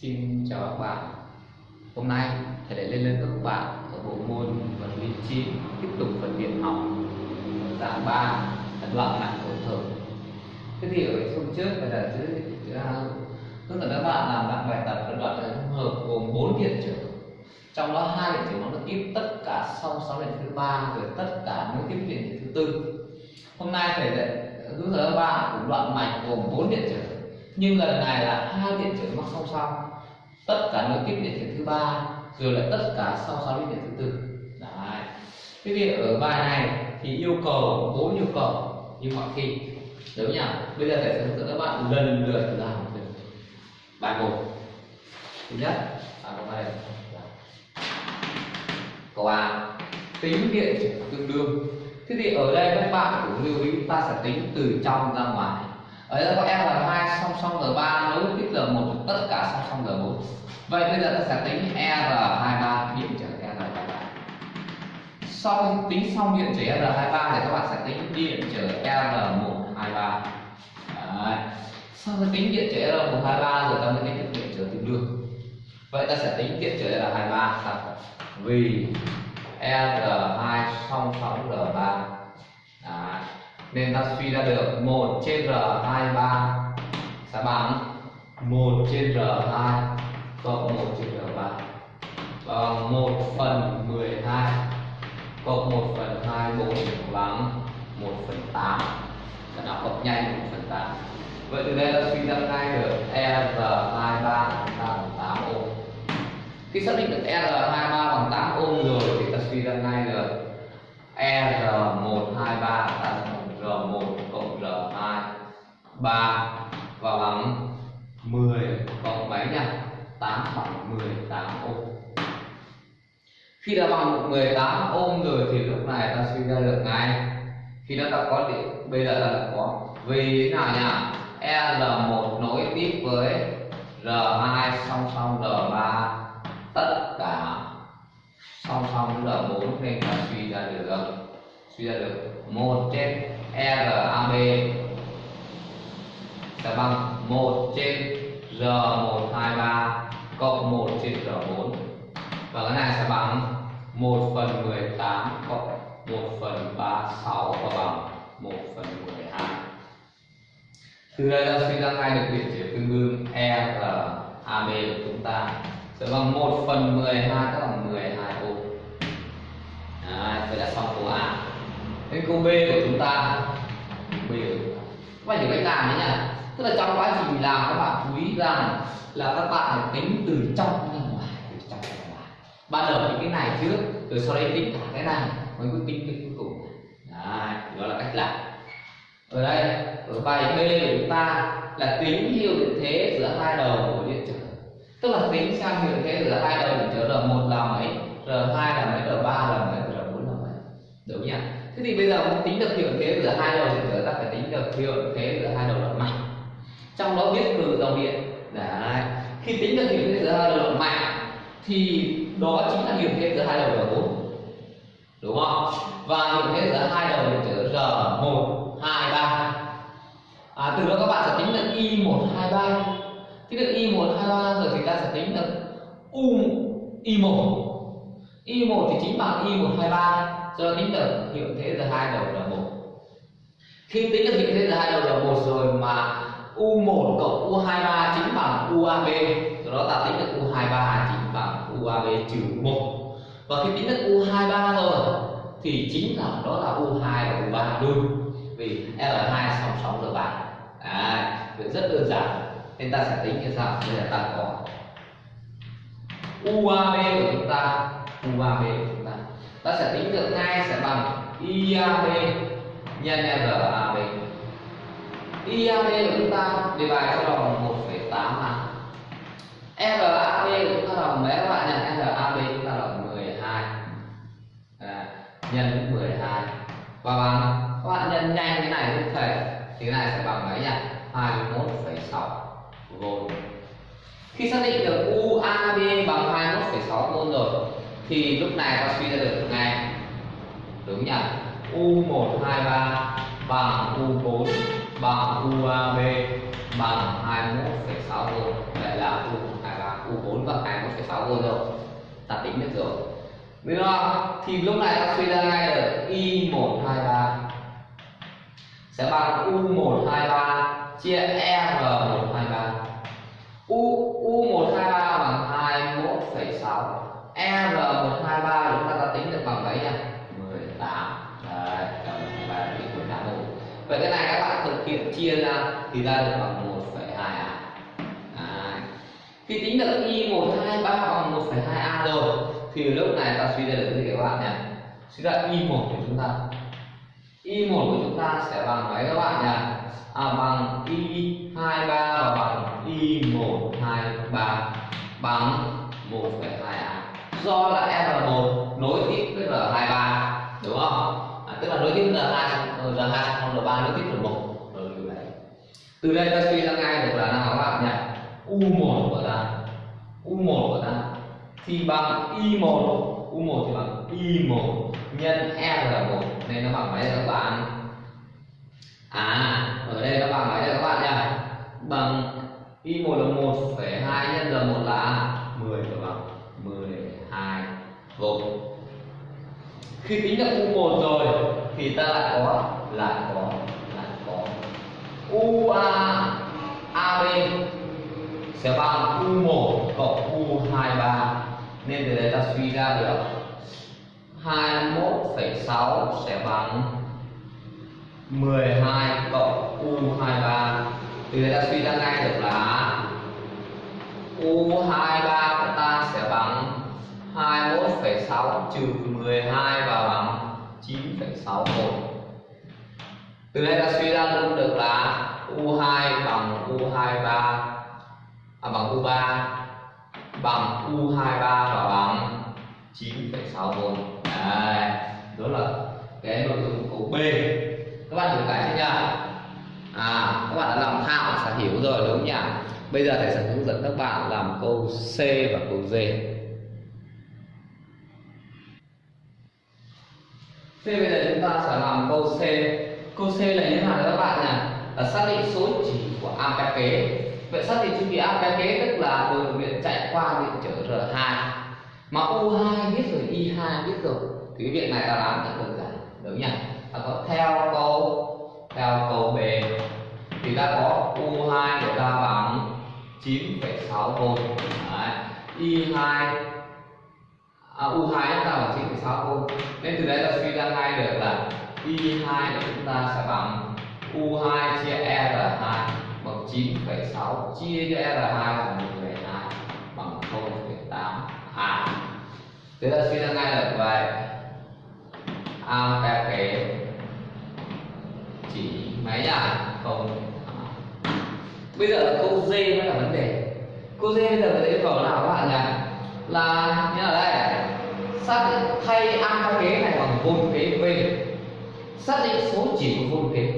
Xin chào các bạn. Hôm nay, thầy lại lên lên các bạn ở bộ môn vật lý 9 tiếp tục phần điện học. Dạng 3 đặt đoạn nặng hỗn hợp Thế thì ở hôm trước thầy đã dưới tức à, là các bạn làm lại bài tập phân đoạn hỗn hợp gồm 4 điện trở. Trong đó hai điện trở nó được tiếp tất cả sau 6 điện thứ ba, rồi tất cả nối tiếp điện thứ tư. Hôm nay thầy lại hướng dẫn các bạn cũng đoạn mạch gồm 4 điện trở. Nhưng lần này là hai điện trở mắc song song tất cả nối tiếp điện trở thứ ba, rồi lại tất cả sau song điện thứ tư. Đấy. Thế thì ở bài này thì yêu cầu bốn yêu cầu, như mọi khi, đúng nhỉ? Bây giờ thầy sẽ hướng dẫn các bạn lần lượt làm từng bài một. Thứ nhất à câu này. Câu a tính điện tương đương. Thế thì ở đây các bạn cũng lưu ý, ta sẽ tính từ trong ra ngoài ở đây có R2 song song R3 nối tiếp R1 tất cả song song R4 vậy bây giờ ta sẽ tính R23 điện trở R23 sau khi tính xong điện trở R23 thì các bạn sẽ tính điện trở R123 ba. Sau khi tính điện trở R123 rồi ta mới tính điện trở tương đương. Vậy ta sẽ tính điện trở R23 vì R2 song song R3 nên ta suy ra được 1 trên R23 sẽ bằng 1 trên R2 cộng 1 trên R3 bằng 1 phần 12 cộng 1 phần 24 bằng 1 phần 8 sẽ nó cộng nhanh 1 phần 8 Vậy từ đây ta suy ra ngay được R23 bằng 8 ohm Khi xác định được R23 bằng 8 ohm rồi thì ta suy ra ngay được R123 bằng R1 cộng R2 3 và bằng 10 cộng mấy nhỉ 8 bằng 18 ohm khi đã bằng 18 ohm rồi thì lúc này ta suy ra được ngay. Khi nó đã có điện bây giờ là có. Vì thế nào nhỉ L1 nối tiếp với R2 song song R3 tất cả song song R4 nên ta suy ra được, suy ra được một trên RAB sẽ bằng 1 trên R123 cộng 1 trên R4 và cái này sẽ bằng 1 phần 18 cộng 1 phần 36 và bằng 1 phần 12 từ đây ta suy ra ngay được điện chế tương đương e RAB của chúng ta. Sẽ bằng 1 phần 12 tức là 12 ô. Đấy, vậy là xong câu A. Đến câu B của chúng ta. B các bạn hiểu cách làm đấy nhỉ tức là trong quá trình làm các bạn chú ý rằng là các bạn phải tính từ trong ra ngoài từ trong ra ngoài. Ban đầu những cái này trước rồi sau đấy tính cả cái này mới quyết tính cái cuối cùng. Đấy, đó là cách làm. Ở đây ở bài B của chúng ta là tính hiệu điện thế giữa hai đầu của điện trở. Tức là tính xem hiệu điện thế giữa hai đầu điện trở r một là mấy r hai là mấy r ba là mấy r bốn là mấy. Đúng nhỉ? Thế thì bây giờ muốn tính được hiệu thế giữa hai đầu điện trở ta phải tính được hiệu thế giữa hai đầu đoạn mạch trong đó viết từ dòng điện. Đấy. Khi tính được hiệu thế giữa hai đầu đoạn mạch thì đó chính là hiệu thế giữa hai đầu đoạn bốn. Đúng không? Và hiệu thế giữa hai đầu điện trở r 1 2 3 à, từ đó các bạn sẽ tính được y 1 2 3 tính được y 1 2 3 rồi thì ta sẽ tính được u y 1 y 1 thì chính bằng y 1 2 3 cho tính được hiệu thế giữa hai đầu là một. Khi tính được hiệu thế giữa hai đầu là một rồi mà u1 cộng u23 chính bằng uab do đó ta tính được u23 chính bằng uab trừ 1 và khi tính được u23 rồi thì chính là đó là u2 và u3 luôn. Vì l2 song song L3 à, việc rất đơn giản. Nên ta sẽ tính như sau. Bây giờ ta có uab của chúng ta uab của chúng ta. Ta sẽ tính được ngay sẽ bằng IAB nhân RAB IAB của chúng ta đề bài cho bằng 1,8 mà. RAB của chúng ta bằng mấy các bạn nhỉ? RAB chúng ta là 12 à, nhân 12 và bằng các bạn nhân nhanh cái này cũng thể thì cái này sẽ bằng mấy nhỉ? 21,6 volt. Khi xác định được UAB bằng 21,6 volt rồi thì lúc này ta suy ra được ngay. Đúng nhỉ? U123 bằng U4 bằng UAB bằng 21,6 V đây là U à, là U4 bằng 21,6 V rồi ta tính được rồi. Đúng không? thì lúc này ta suy ra ngay được I123 sẽ bằng U123 chia R123 U U123 bằng 21,6 R123 ra được bằng 1,2 a à. khi tính được y 123 bằng 1,2 a rồi thì lúc này ta suy ra được cái gì các bạn nhỉ? Suy ra y 1 của chúng ta. y 1 của chúng ta sẽ bằng mấy các bạn nhỉ? À, bằng y 23 và bằng y 123 bằng 1,2 a. Do là r1 nối tiếp với r23 đúng không? À, tức là nối tiếp r2 r2 r3 nối tiếp r1 từ đây ta suy ra ngay được là nào các bạn nhỉ u1 của ta. U1 của ta thì bằng y1 u1 thì bằng y1 nhân r1 nên nó bằng mấy các bạn? À ở đây nó bằng mấy các bạn nhỉ? Bằng y1 là 1,2 nhân r1 là 10 và bằng 12 volt khi tính được u1 rồi thì ta lại có lại có lại UA AB sẽ bằng U1 cộng U23 nên từ đây ta suy ra được 21,6 sẽ bằng 12 cộng U23 từ đây ta suy ra ngay được là U23 của ta sẽ bằng 21,6 trừ 12 và bằng 9,61. Từ đây ta suy ra luôn được là U2 bằng U23 à, bằng U3 bằng U23 và bằng 9,6 volt. Đấy, đó là cái nội dung câu B. Các bạn hiểu cái chưa nhỉ? À, các bạn đã làm thạo sẽ hiểu rồi đúng không nhỉ? Bây giờ thầy sẽ hướng dẫn các bạn làm câu C và câu D. C bây giờ chúng ta sẽ làm câu C. Câu C là như thế nào các bạn nhỉ? Là xác định số chỉ của ampere kế. Vậy xác định chu kỳ ampere kế tức là đường điện chạy qua điện trở R2. Mà U2 biết rồi, I2 biết rồi. Thì cái việc này ta làm rất đơn giản, đúng nhỉ? Ta có theo câu theo câu B thì ta có U2 của ta bằng 9,6 V. Đấy. I2 à, U2 chúng ta bằng 9,6 V. Nên từ đấy ta suy ra ngay được là Y2 của chúng ta sẽ bằng U2 chia R2 bằng 9,6 chia cho R2 là 1,2 bằng 0,8 A. À, thế ta suy ra ngay được vậy. À, a kế chỉ mấy nhỉ? Không bây giờ là câu D mới là vấn đề câu D bây giờ cái yêu cầu nào các bạn nhỉ là như ở đây xác thay a kế này bằng 4 kế v xác định số chỉ của môn kế.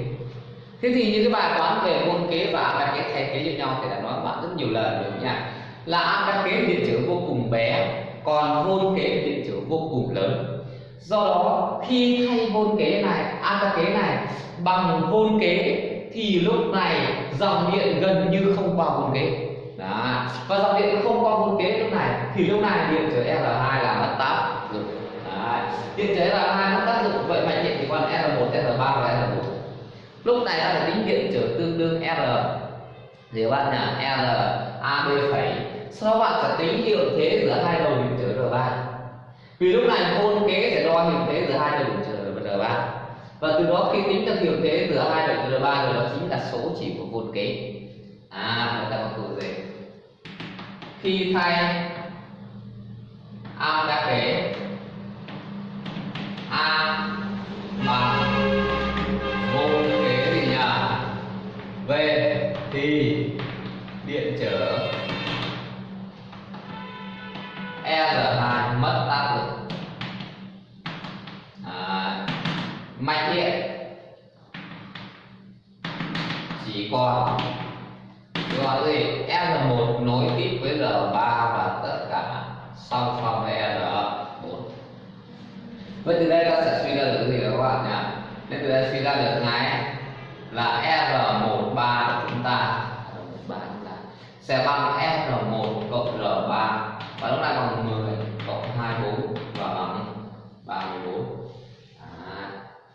Thế thì những cái bài toán về môn kế và các cái thay kế như nhau thì đã nói với bạn rất nhiều lần rồi nha. Là các kế điện trở vô cùng bé, còn môn kế điện trở vô cùng lớn. Do đó, khi thay môn kế này an kế này bằng môn kế thì lúc này dòng điện gần như không qua môn kế. Đó. và dòng điện không qua môn kế lúc này thì lúc này điện trở R2 là mất 8 điện chế là hai nó tác dụng vậy mạch điện thì con r1 r3 và r4 lúc này ta phải tính điện trở tương đương r. Thì bạn là r ab phẩy. Sau đó bạn phải tính hiệu thế giữa hai đầu hình trở r3 vì lúc này hôn kế sẽ đo hiệu thế giữa hai đầu hình trở r3 và từ đó khi tính được hiệu thế giữa hai đầu chữ r3 rồi, đó chính là số chỉ của hôn kế. À người ta còn cụ gì? Khi thay am đa kế a bằng môn kế gì nhỉ v thì điện trở. R2 mất tác lực. À, Mạch điện. Chỉ còn gọi gì R1 nối tiếp với R3 và tất cả song song với R vậy từ đây ta sẽ suy ra được cái gì các bạn nhỉ? Nên từ đây suy ra được ngay là R13 của chúng ta. Sẽ bằng R1 cộng R3 và lúc này bằng 10 cộng 24 và bằng 34 à,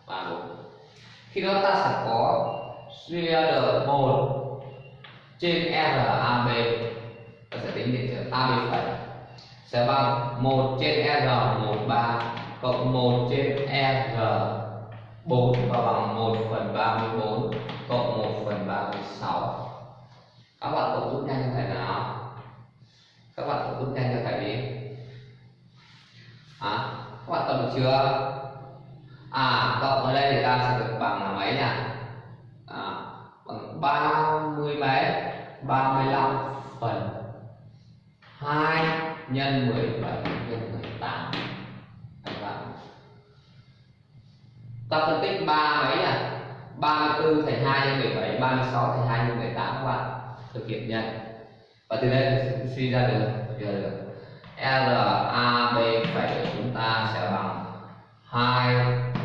34 khi đó ta sẽ có suy ra được 1 trên RAB ta sẽ tính điện trở AB phải sẽ bằng 1 trên R13 cộng 1 trên R4 và bằng 1 phần 34 cộng 1 phần 36 các bạn cộng giúp nhanh cho thầy nào? Các bạn cộng giúp nhanh cho thầy đi. À, các bạn cộng được chưa? À cộng ở đây thì ta sẽ được bằng là mấy nhỉ à, bằng 30 mấy? 35 phần 2 nhân 17 nhân 18 ta phân tích ba mấy à? 34 thành 2 nhân 17 36 thành 2 nhân 18 các bạn. Thực hiện nhân và từ đây suy ra được. Giờ được RAB phẩy chúng ta sẽ bằng 2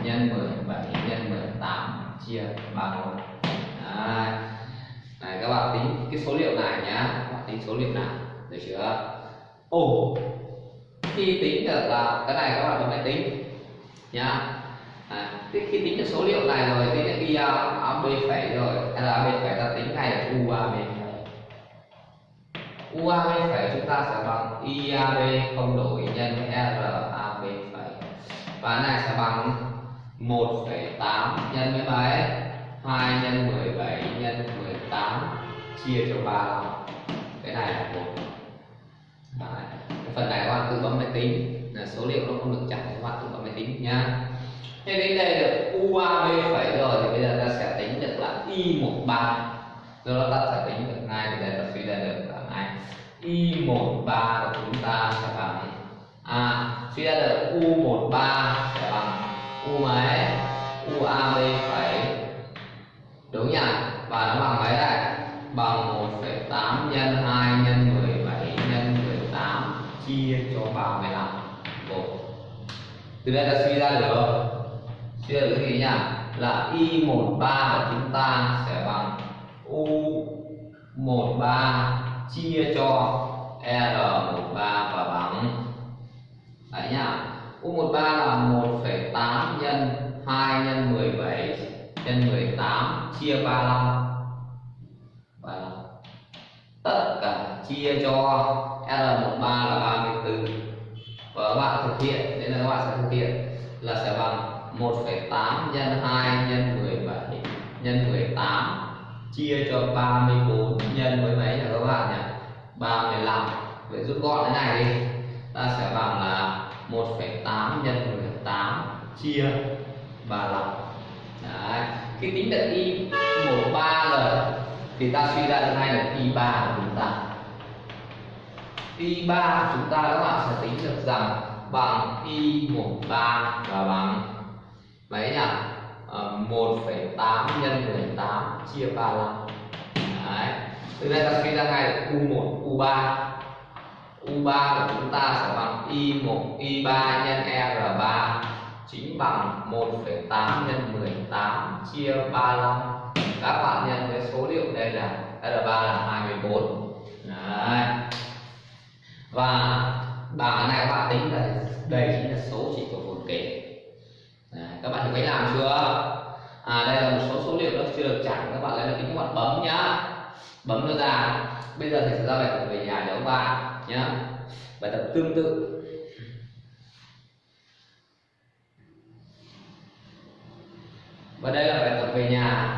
nhân 17 nhân 18 chia 31 Đấy. Này, các bạn tính cái số liệu này nhá các bạn tính số liệu nào? Được chưa? Ồ, khi tính được là cái này các bạn phải tính. Nhá thế khi tính được số liệu này rồi tính được y ab phẩy rồi ab phẩy ta tính này là u ab phẩy. U phẩy chúng ta sẽ bằng iab không đổi nhân rab phẩy. Và này sẽ bằng 1,8 nhân với mấy 2 nhân 17 nhân 18 chia cho 3 cái này là 1 Đấy. cái phần này các bạn tự bấm máy tính. Là số liệu nó không được chặt các bạn tự bấm máy tính nhá thế đến đây được UAB phẩy rồi thì bây giờ ta sẽ tính được là Y13 do đó ta sẽ tính được ngay thì đây ta suy ra được là ngay. Y13 của chúng ta sẽ bằng à suy ra được U13 sẽ bằng U mấy UAB phẩy đúng nhỉ? Và nó bằng mấy đây? Bằng 1,8 nhân 2 nhân 17 nhân 18 chia cho 35 Bộ. từ đây ta suy ra được suy là được cái gì nhỉ là y13 của chúng ta sẽ bằng u13 chia cho r13 và bằng đấy nhá u13 là 1,8 nhân 2 nhân 17 nhân 18 chia 35 và tất cả chia cho R13 là 34 và các bạn thực hiện nên là các bạn sẽ thực hiện là sẽ bằng 1,8 nhân 2 nhân 17 nhân 18 chia cho 34 nhân với mấy nhỉ các bạn nhỉ? 35 vậy rút gọn cái này đi. Ta sẽ bằng là 1,8 nhân 18 chia 35 Đấy. khi tính được y 13 rồi thì ta suy ra được ngay là y 3 của chúng ta. Y 3 của chúng ta các bạn sẽ tính được rằng bằng y 13 và bằng mấy nhỉ? Ờ, à, 1,8 nhân 18 chia 35 Đấy. từ đây ta suy ra ngay được u1 u3 u3 của chúng ta sẽ bằng y1 y3 nhân r3 chính bằng 1,8 nhân 18 chia 35 các bạn nhân với số liệu đây là R3 là 24 Đấy. và bảng này các bạn tính là đây chính là số chỉ của một kế Đấy. các bạn thì mới làm chưa? À đây là một số số liệu nó chưa được chẳng các bạn lấy được tính các bạn bấm nhá. Bấm nó ra. Bây giờ thầy sẽ ra bài tập về nhà cho các bạn nhá. Bài tập tương tự. Và đây là bài tập về nhà.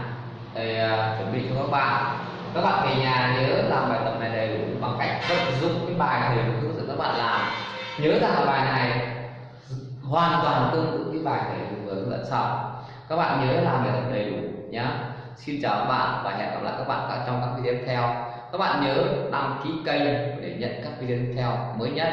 Thầy uh, à, chuẩn bị cho các bạn. Các bạn về nhà nhớ làm bài tập này đầy đủ bằng cách vận dụng cái bài thầy hướng dẫn các bạn làm nhớ rằng là bài này, hoàn toàn tương tự cái bài thầy vừa hướng dẫn các bạn nhớ làm bài tập đầy đủ nhé xin chào các bạn và hẹn gặp lại các bạn trong các video tiếp theo. Các bạn nhớ đăng ký kênh để nhận các video tiếp theo mới nhất.